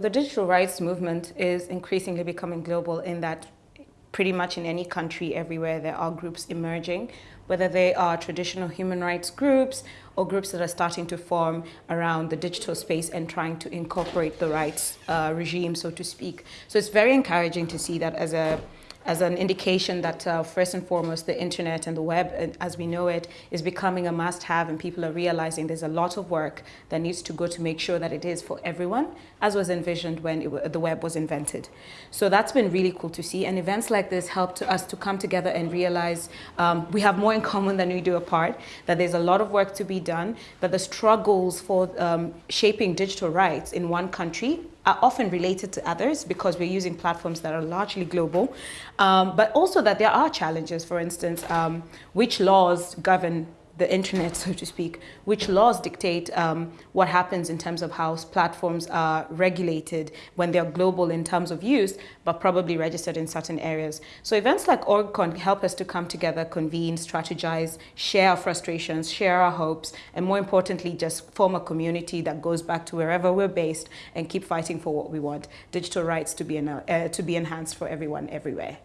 The digital rights movement is increasingly becoming global in that pretty much in any country everywhere there are groups emerging, whether they are traditional human rights groups or groups that are starting to form around the digital space and trying to incorporate the rights uh, regime, so to speak. So it's very encouraging to see that as a as an indication that uh, first and foremost the internet and the web as we know it is becoming a must-have and people are realizing there's a lot of work that needs to go to make sure that it is for everyone as was envisioned when it, the web was invented. So that's been really cool to see and events like this help us to come together and realize um, we have more in common than we do apart, that there's a lot of work to be done, that the struggles for um, shaping digital rights in one country are often related to others because we're using platforms that are largely global, um, but also that there are challenges, for instance, um, which laws govern the internet, so to speak, which laws dictate um, what happens in terms of how platforms are regulated when they're global in terms of use, but probably registered in certain areas. So events like OrgCon help us to come together, convene, strategize, share our frustrations, share our hopes, and more importantly, just form a community that goes back to wherever we're based and keep fighting for what we want, digital rights to be, uh, to be enhanced for everyone everywhere.